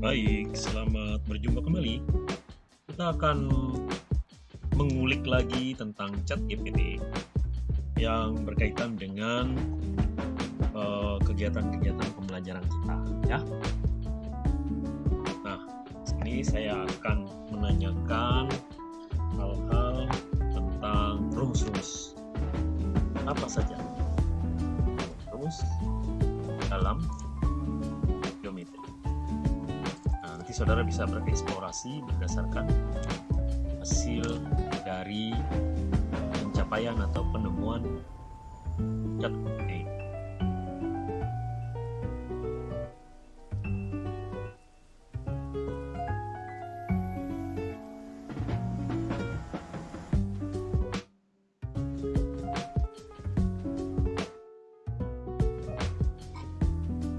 Baik, selamat berjumpa kembali. Kita akan mengulik lagi tentang chat GPT yang berkaitan dengan eh, kegiatan-kegiatan uh, pembelajaran kita, ya. Nah, sini saya akan menanyakan hal-hal tentang rumus-rumus apa saja rumus dalam saudara bisa bereksplorasi berdasarkan hasil dari pencapaian atau penemuan GPT.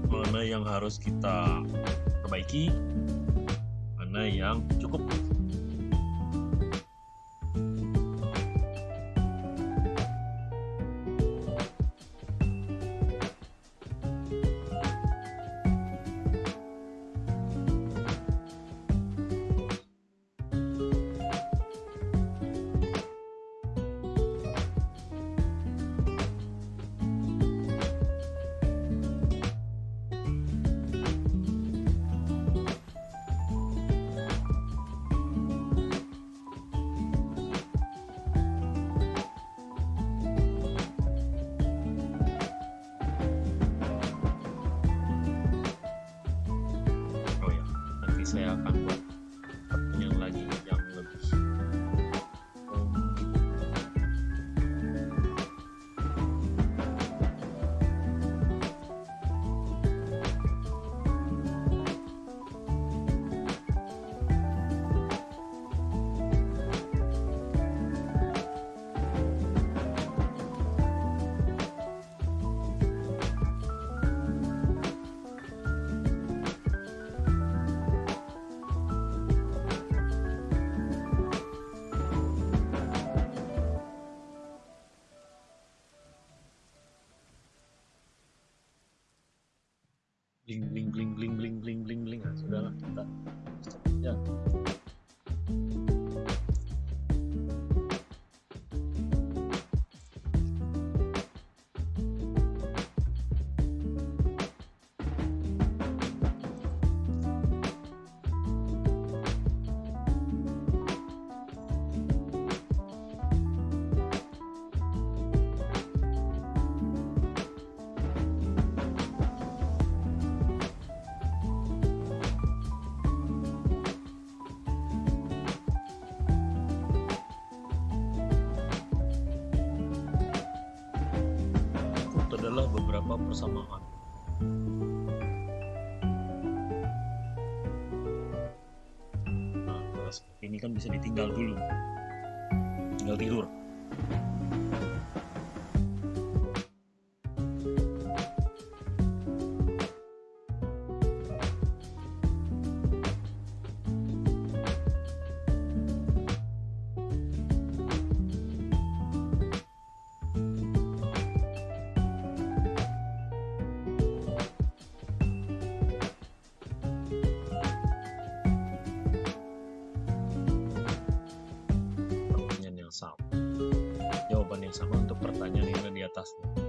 Mana yang harus kita perbaiki, young. Saya akan buat ini kan bisa ditinggal dulu sama untuk pertanyaan yang ada di atasnya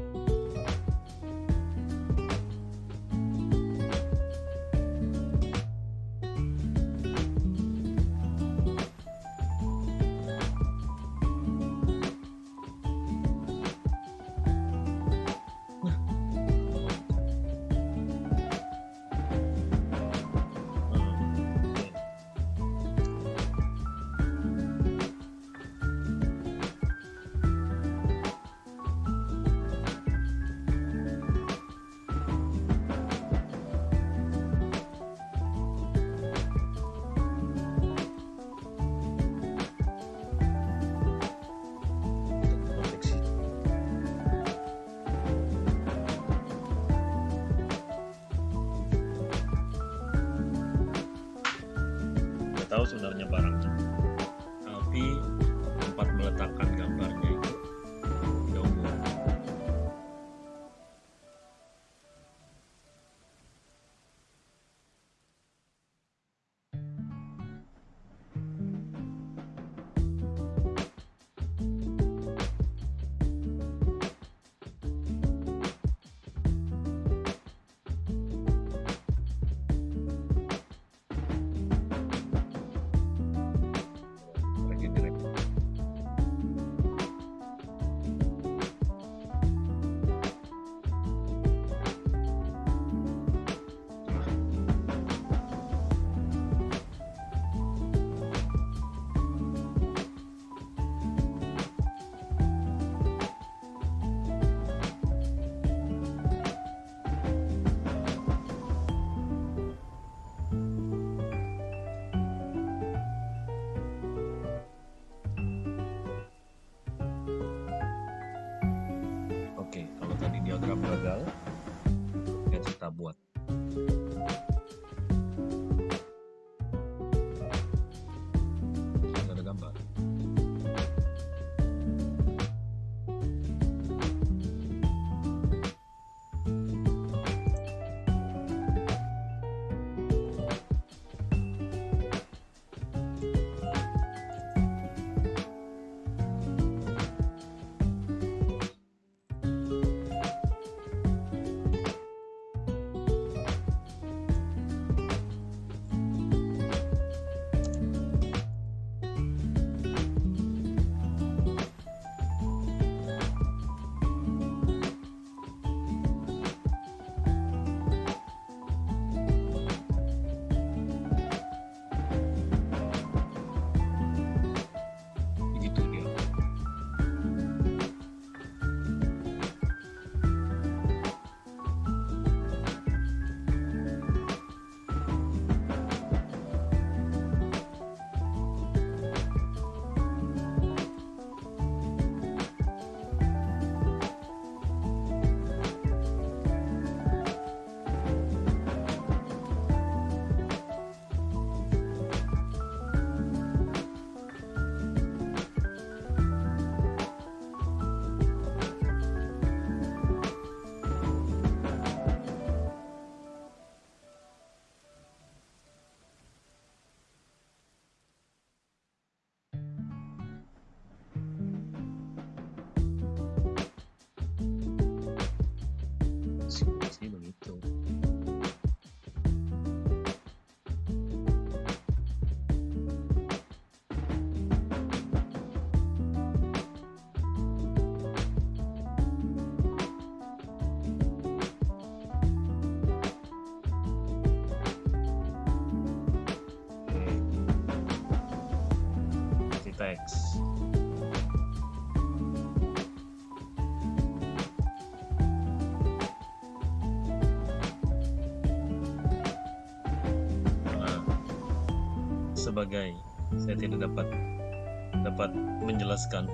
barang. Sebagai saya tidak dapat dapat menjelaskan.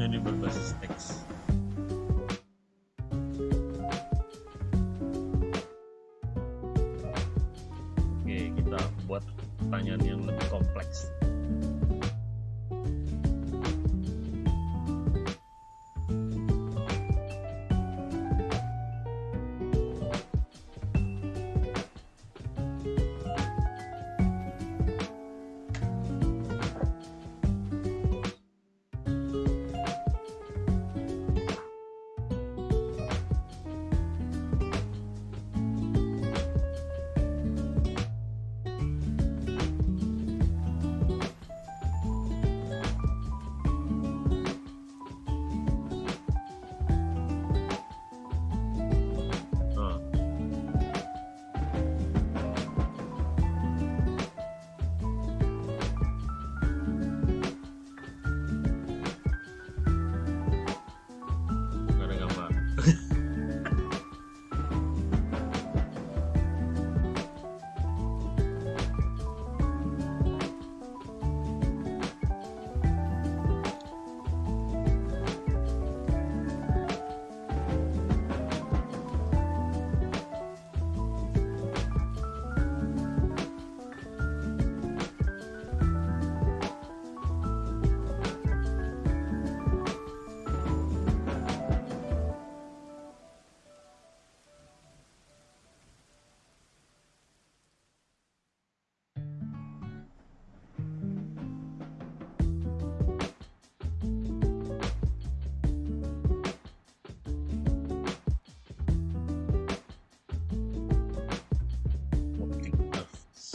Ini berbasis teks. Oke kita buat pertanyaan yang lebih kompleks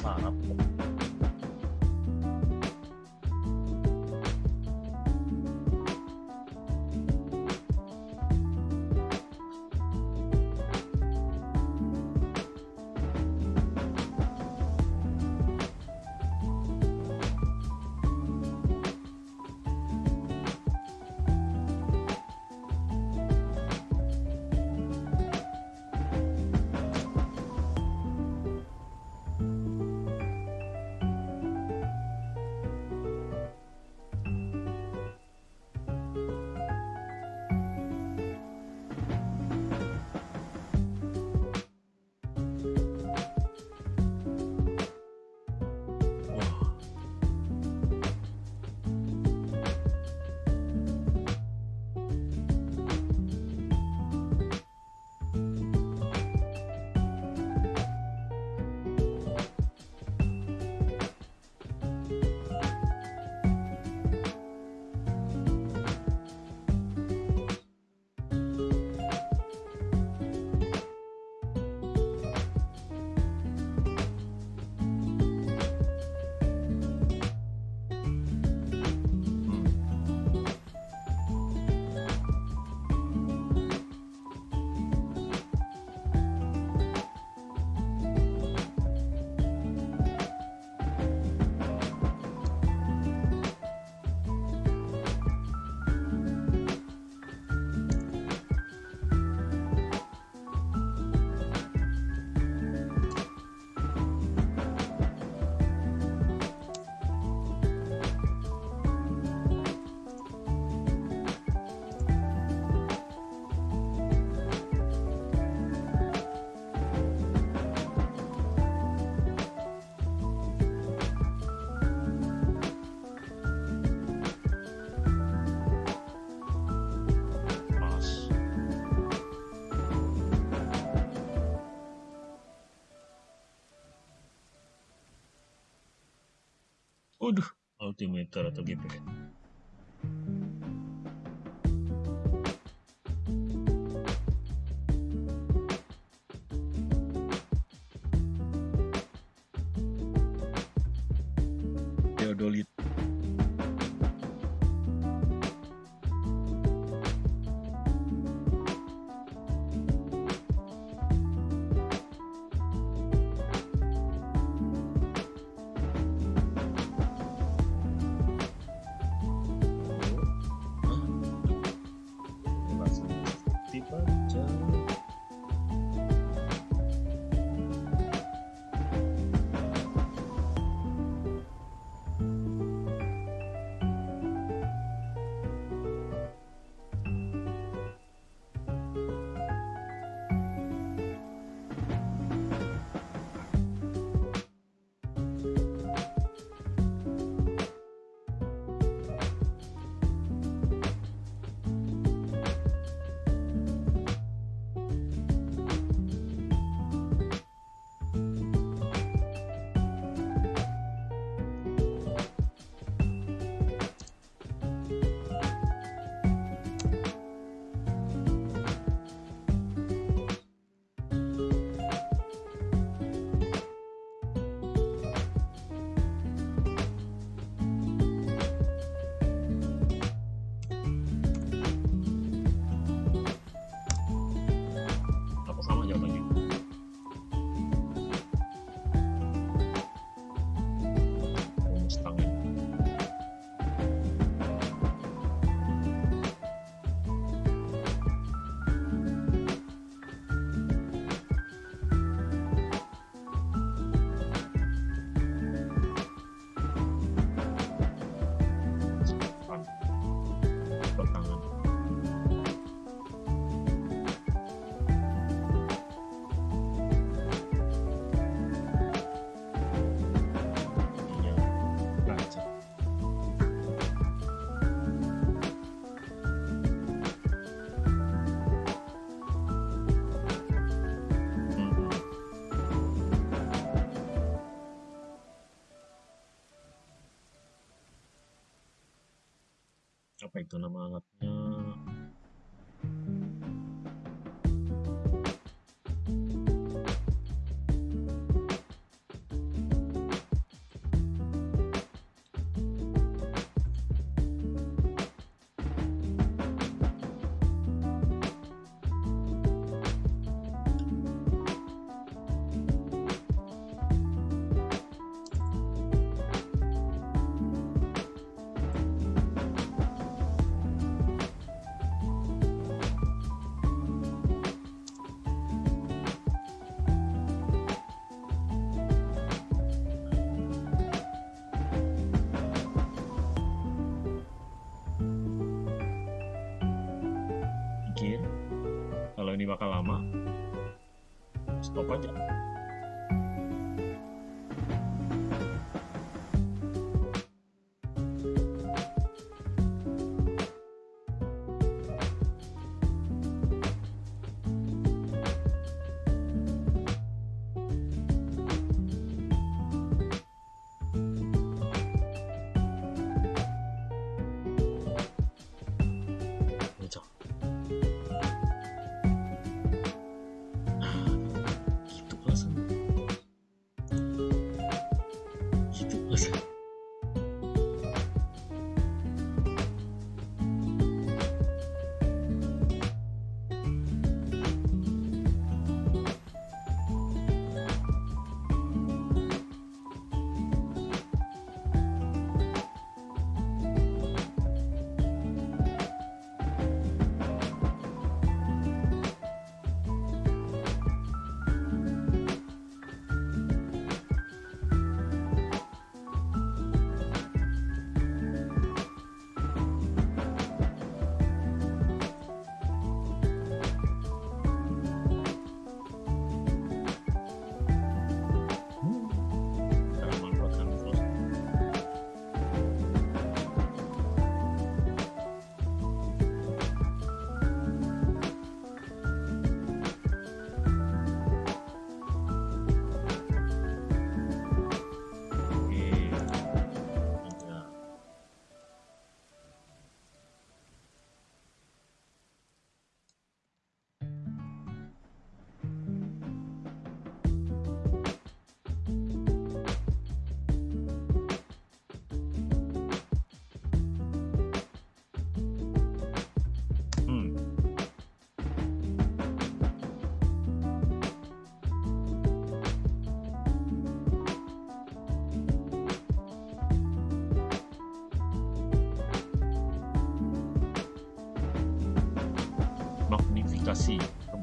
嘛。って見えたらとゲップで。Bakal lama, stop aja.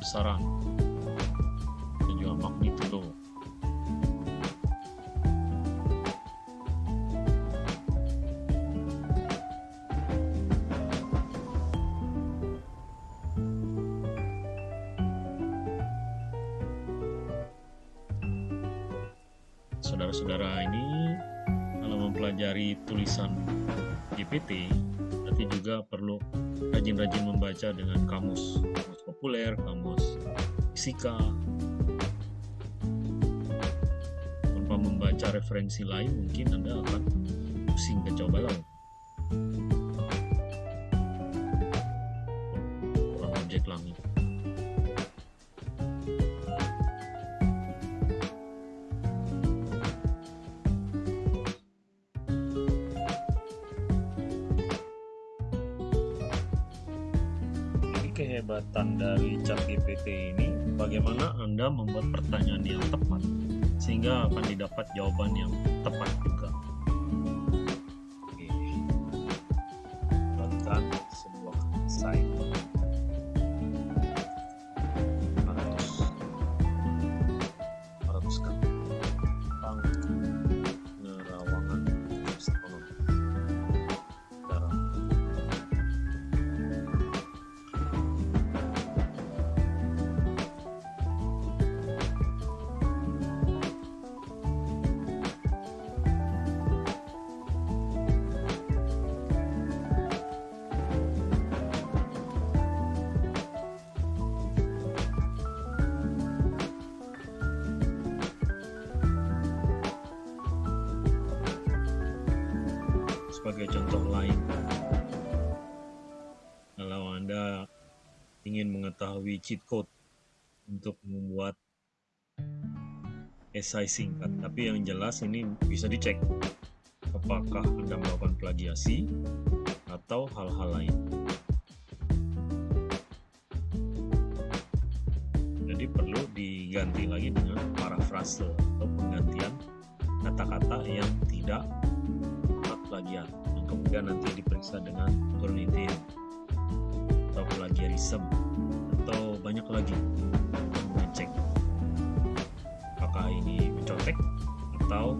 Kebesaran dan juga magnitudo saudara-saudara ini kalau mempelajari tulisan GPT tapi juga perlu rajin-rajin membaca dengan kamus populer, kamus fisika. Tanpa membaca referensi lain mungkin Anda akan pusing balau kehebatan dari chat GPT ini bagaimana Anda membuat pertanyaan yang tepat sehingga akan didapat jawaban yang tepat juga. Cheat code untuk membuat esai singkat. Tapi yang jelas ini bisa dicek apakah anda melakukan plagiasi atau hal-hal lain. Jadi perlu diganti lagi dengan parafrase atau penggantian kata-kata yang tidak plagiat. Yang kemudian nanti diperiksa dengan Turnitin atau plagiarism atau banyak lagi? Yang mengecek apakah ini mencontek atau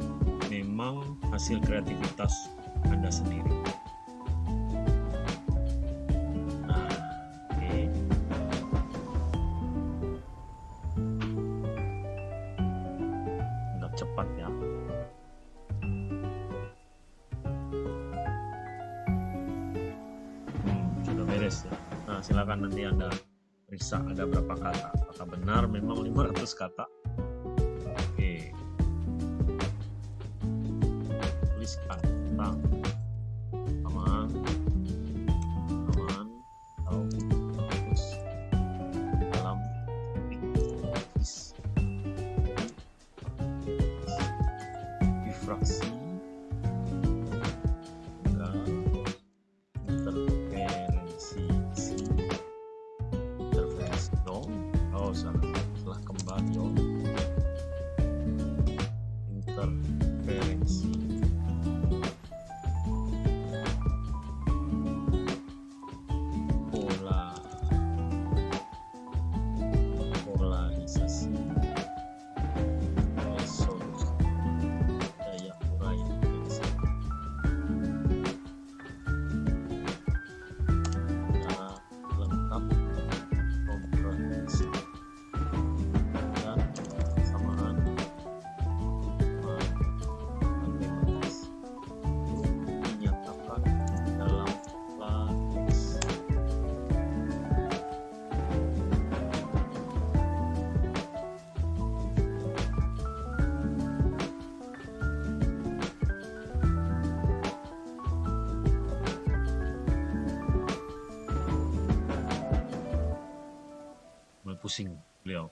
memang hasil kreativitas Anda sendiri periksa ada berapa kata. Apakah benar memang 500 kata? 姓刘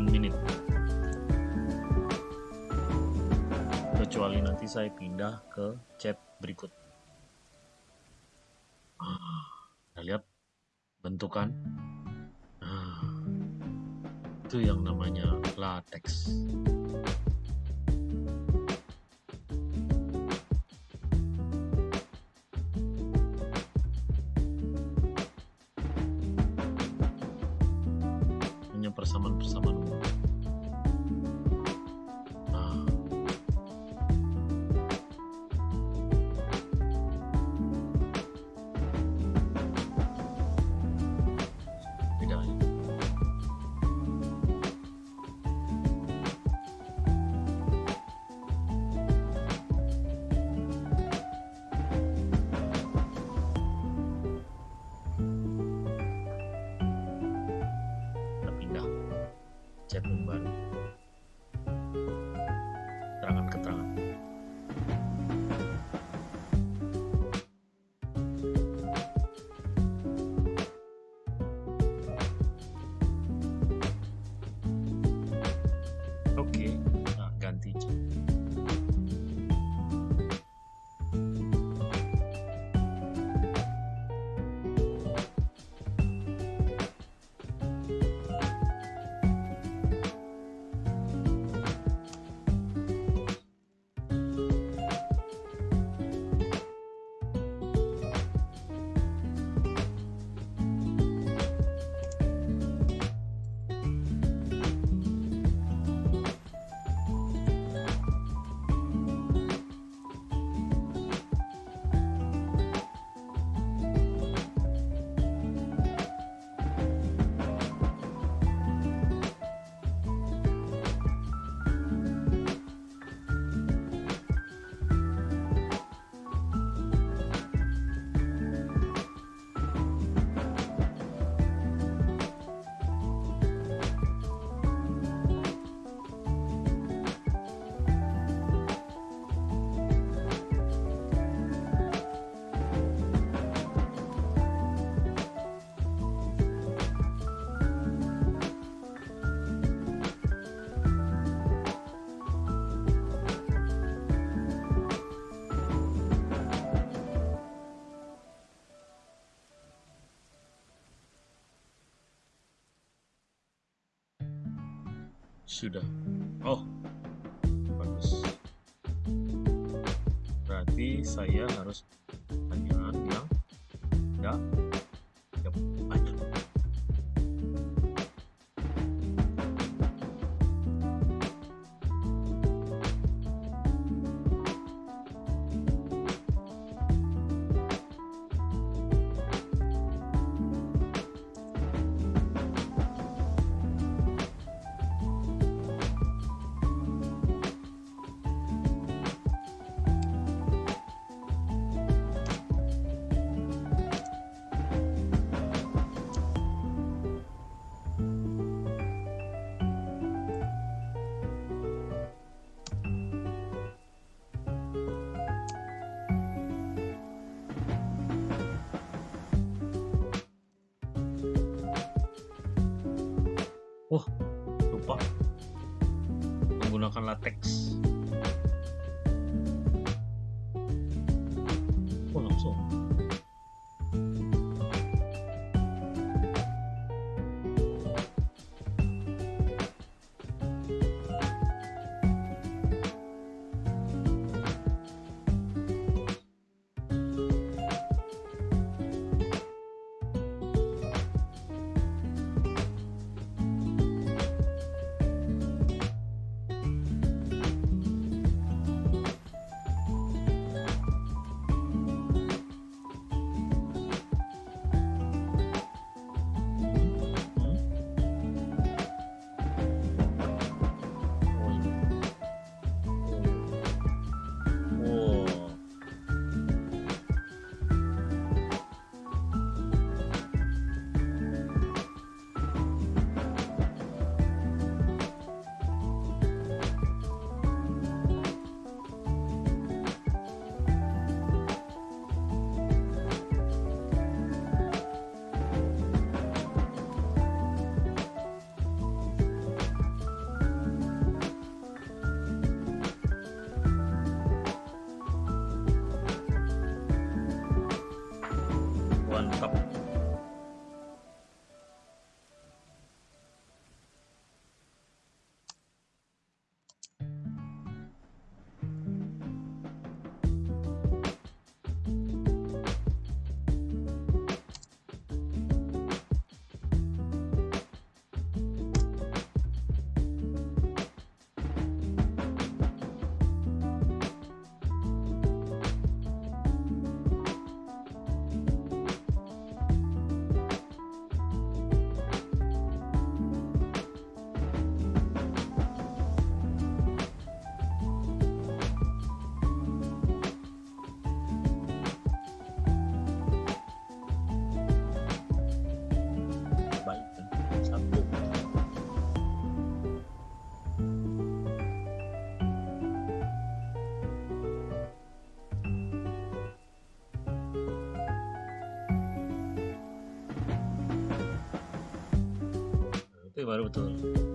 one minute kecuali nanti saya pindah ke sudah. Oh bagus. Berarti saya harus tanya yang enggak ya, baru betul.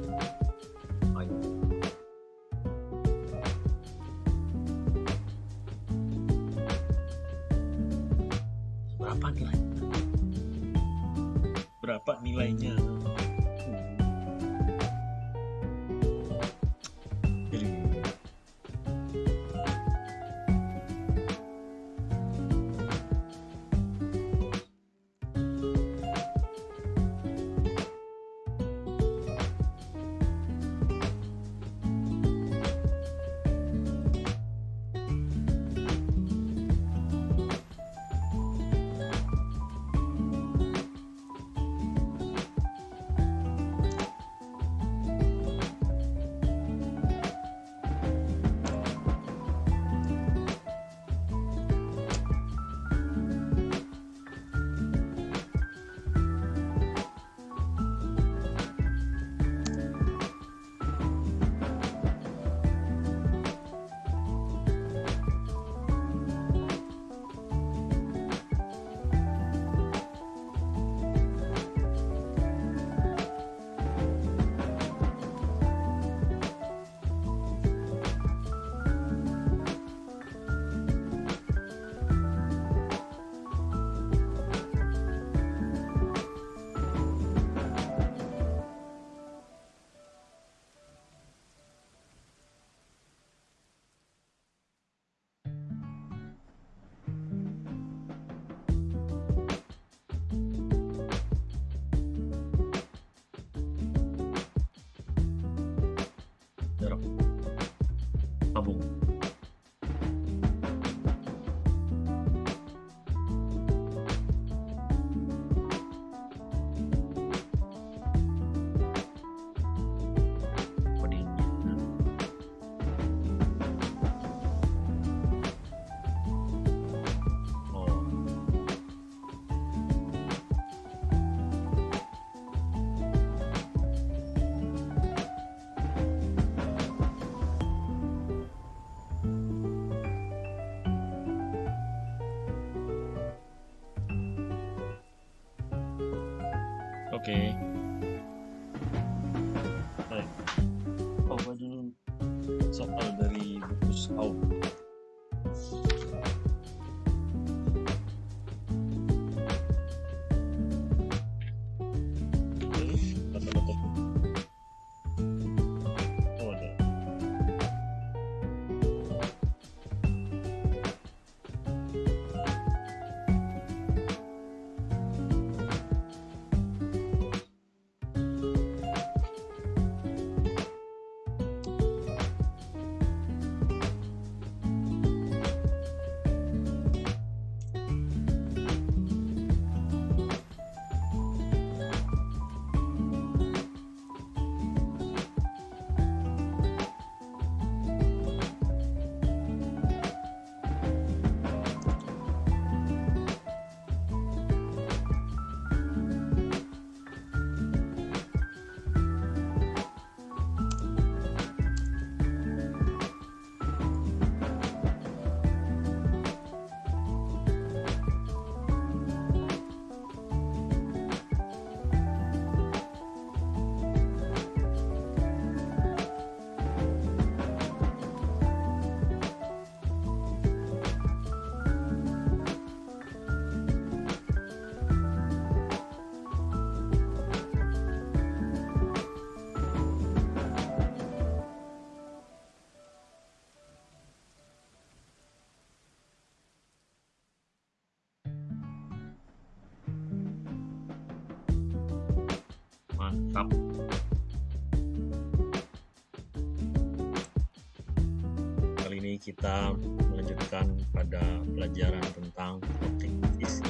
Kita melanjutkan pada pelajaran tentang optik visi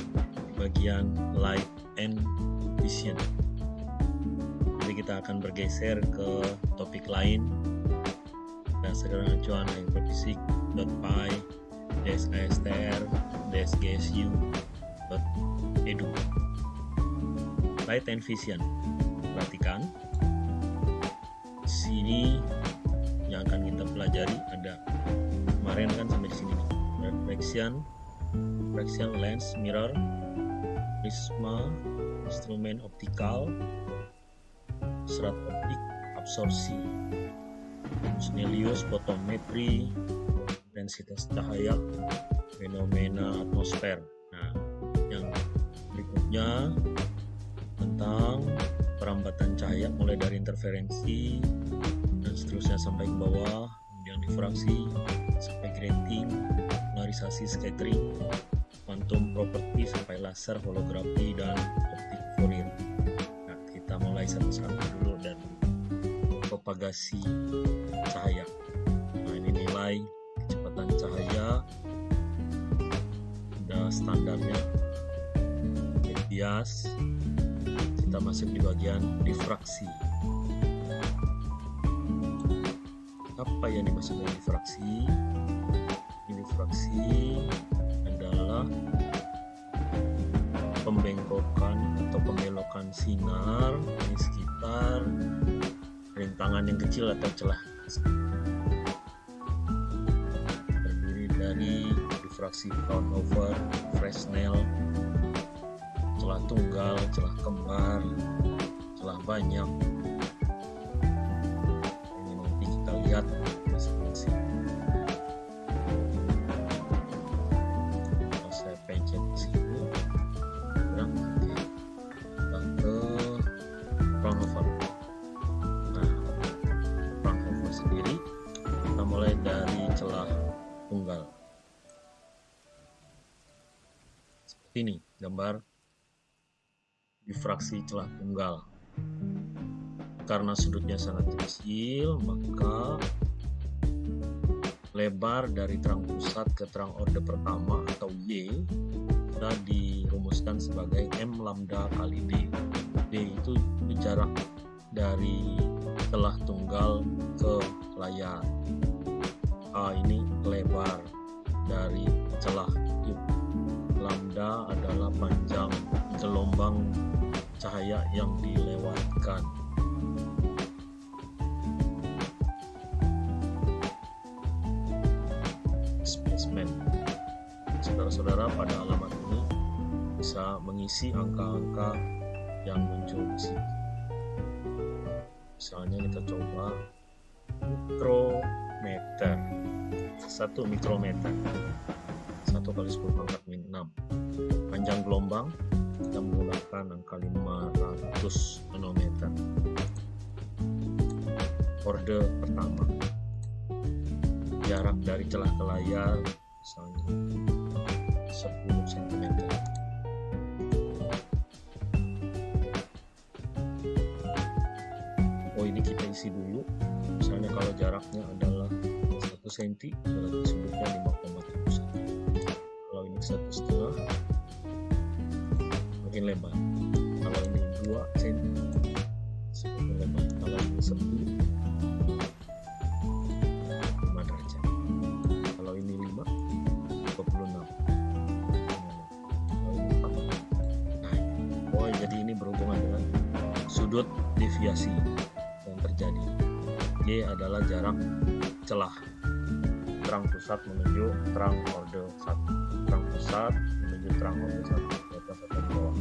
bagian light and vision. Jadi kita akan bergeser ke topik lain. Berdasarkan acuan hyperfisik.py dsastr dsgsu edu light and vision. Perhatikan. Sini yang akan kita pelajari ada kemarin kan sampai di sini. Reflection reflection lens mirror prisma instrumen optikal serat optik absorpsi Snellius fotometri intensitas cahaya fenomena atmosfer. Nah yang berikutnya tentang perambatan cahaya mulai dari interferensi dan seterusnya sampai ke bawah kemudian difraksi sampai grating polarisasi scattering quantum property sampai laser holografi dan optik Fourier nah kita mulai satu-satu dulu dan propagasi cahaya. Nah ini nilai kecepatan cahaya ada standarnya. Bias. Kita masuk di bagian difraksi. Apa yang dimaksud dengan difraksi difraksi adalah pembengkokan atau pembelokan sinar di sekitar rintangan yang kecil atau celah terdiri dari difraksi over Fresnel celah tunggal, celah kembar, celah banyak. Sendiri kita mulai dari celah tunggal. Seperti ini gambar difraksi celah tunggal. Karena sudutnya sangat kecil, maka lebar dari terang pusat ke terang orde pertama atau Y sudah dirumuskan sebagai M lambda kali D. D itu jarak dari celah tunggal ke layar. A ini lebar dari celah itu. Lambda adalah panjang gelombang cahaya yang dilewatkan. Spesimen. Saudara-saudara pada alamat ini bisa mengisi angka-angka yang muncul di sini. Misalnya kita coba mikrometer. Satu mikrometer. Satu kali 10 pangkat min 6. Panjang gelombang kita menggunakan angka 500 nanometer orde pertama jarak dari celah ke layar misalnya 10 cm isi dulu. Misalnya kalau jaraknya adalah 1 cm berarti sudutnya 5,7 cm kalau ini satu setengah makin lebar. Kalau ini 2 cm semakin lebar. Kalau ini 10 5 derajat kalau ini 5 26 kalau ini 4 naik oh jadi ini berhubungan dengan sudut deviasi Y adalah jarak celah. Terang pusat menuju terang orde 1 terang pusat menuju terang orde 1 di atas atau bawah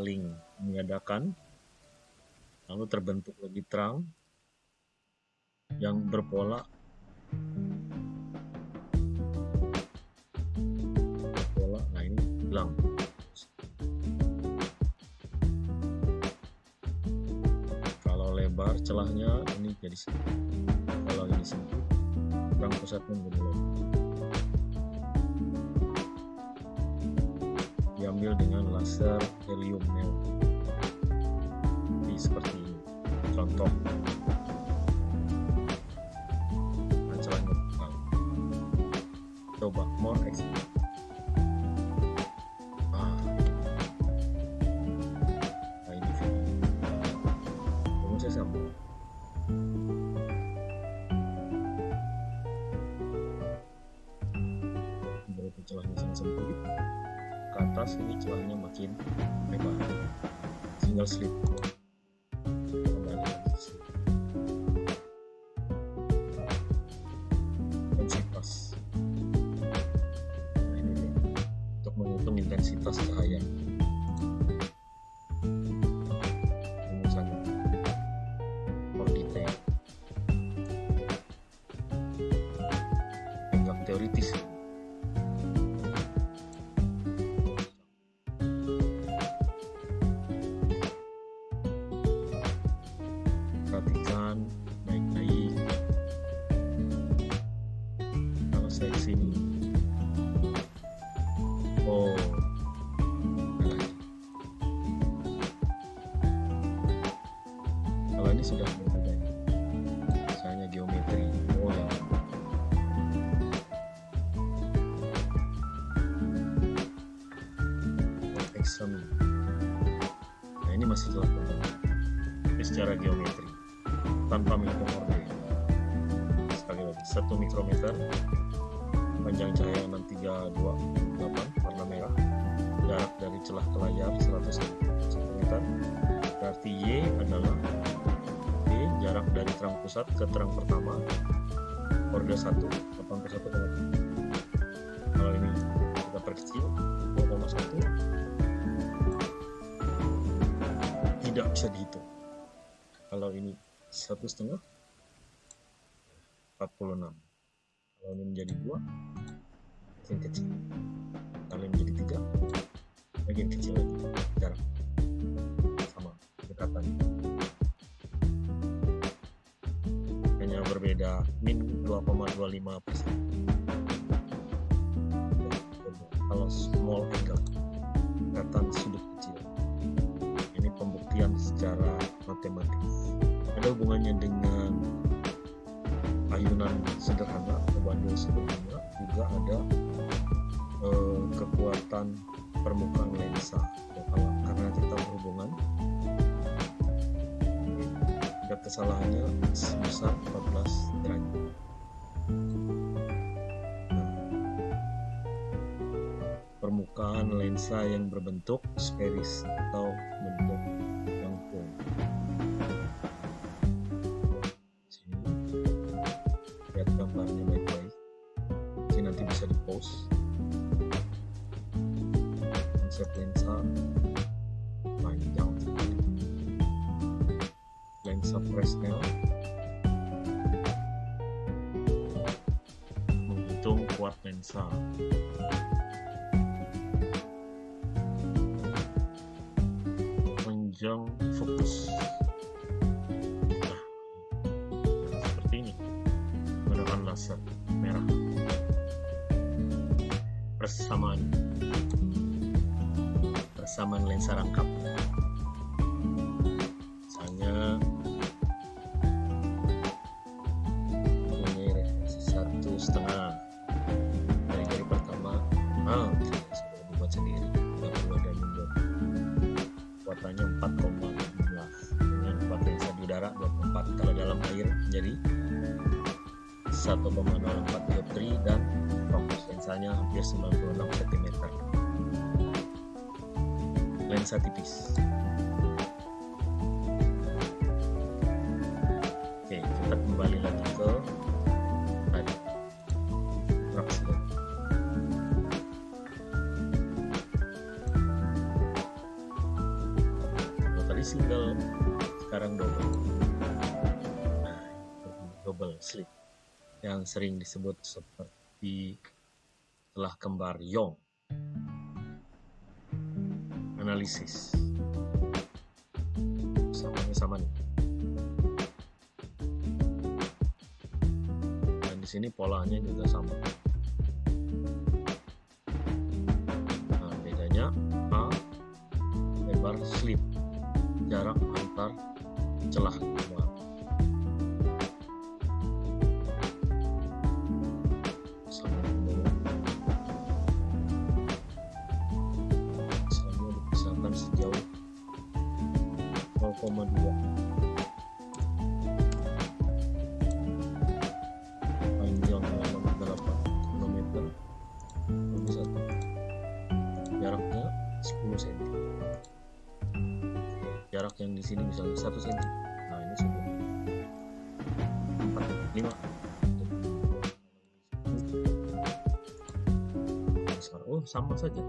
saling mengadakan lalu terbentuk lebih terang yang berpola. Berpola nah ini hilang. Kalau lebar celahnya ini jadi sempit kalau ini sempit kurang pusatnya menjadi lebar helium neon jadi seperti contoh. Coba more expert ah. Nah ke atas ini celahnya makin lebar. Single slit kalau ini satu setengah 46 kalau ini menjadi dua makin kecil. Kalau ini menjadi tiga makin kecil lagi. Jarak sama dekatan hanya berbeda. Min 2,25 persen. Kalau small angle dekatan sudut kecil. Ini pembuktian secara matematis ada hubungannya dengan ayunan sederhana bandul sederhana. Juga ada eh, kekuatan permukaan lensa. Ya, kalau karena kita berhubungan ada kesalahannya sebesar 14 derajat. Nah, permukaan lensa yang berbentuk sferis atau 1,04 dioptri dan fokus lensanya hampir 96 cm. Lensa tipis sering disebut seperti telah kembar Yong. Analisis. Sama-sama nih. Dan di sini polanya juga yang di sini misalnya satu senti nah ini sudah empat lima. Oh sama saja.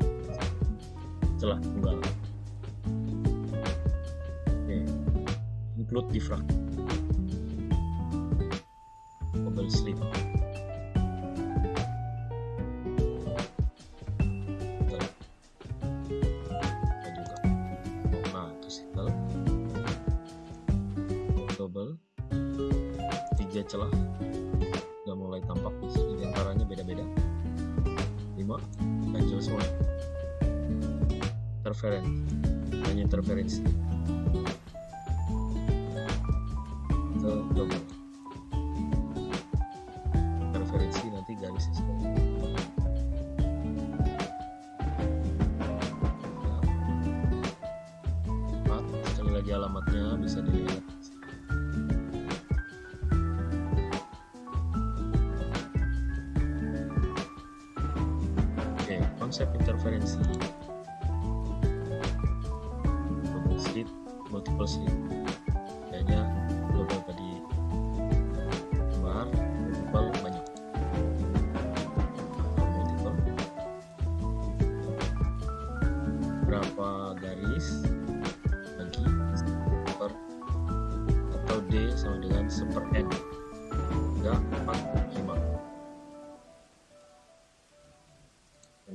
Celah tunggal oke include diffract double slip. interference hanya interferensi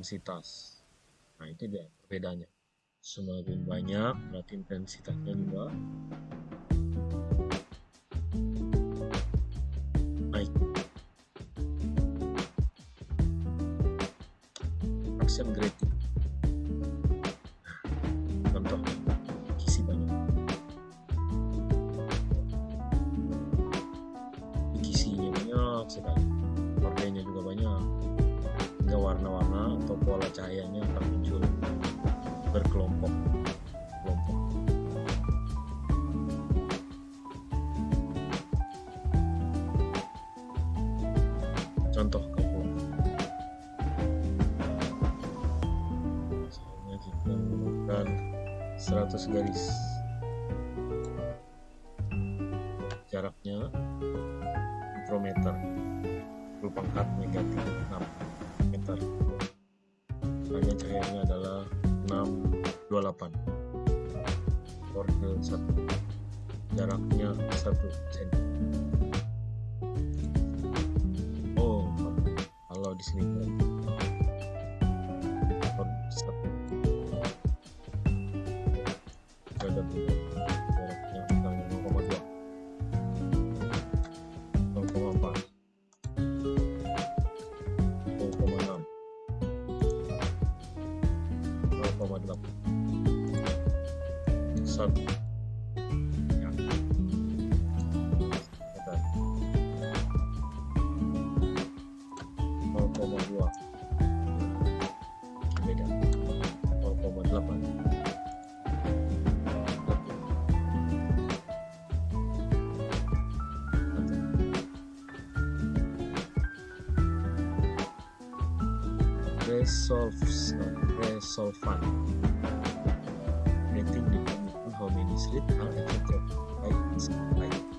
intensitas nah itu dia bedanya. semakin banyak berarti intensitasnya juga sulfs uh, sulfat how many slit are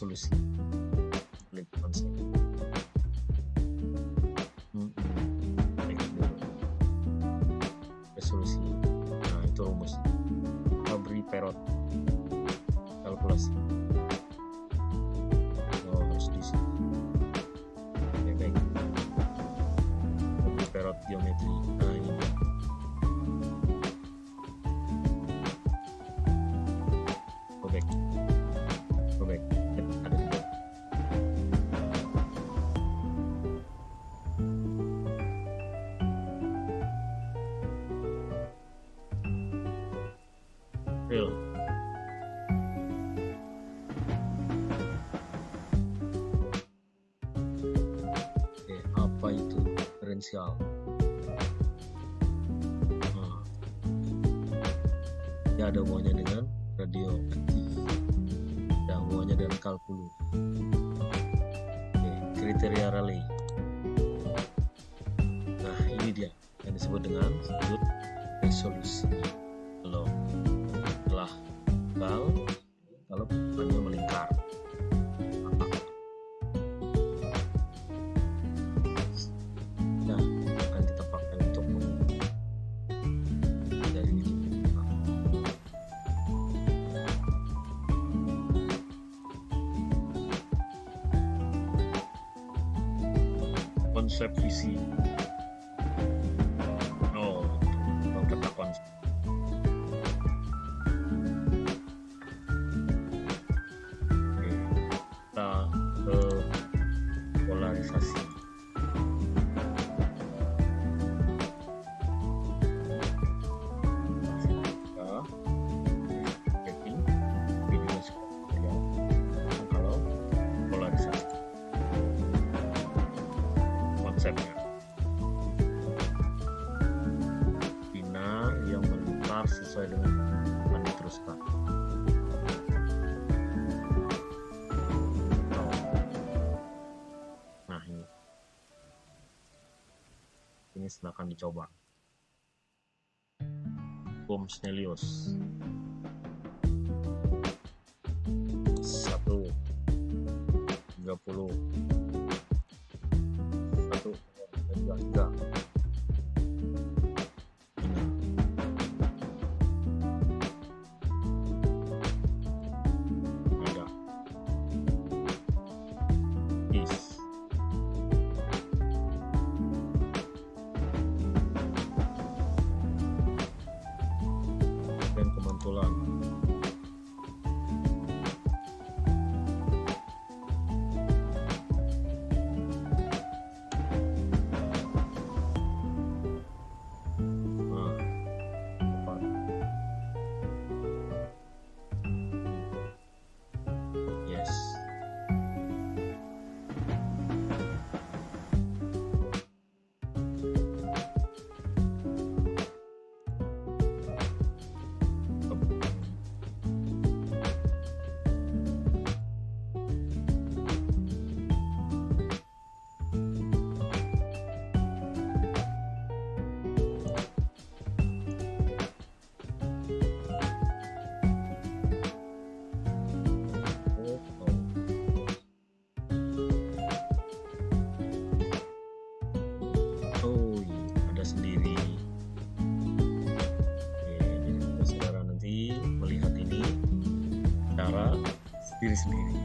solution. potensial. Nah, ya ada hubungannya dengan radioaktif, ada hubungannya dengan kalkulu. Oke, kriteria Rayleigh. Nah ini dia yang disebut dengan sudut resolusi. Kalau telah kal dicoba. Bom Snellius. seriously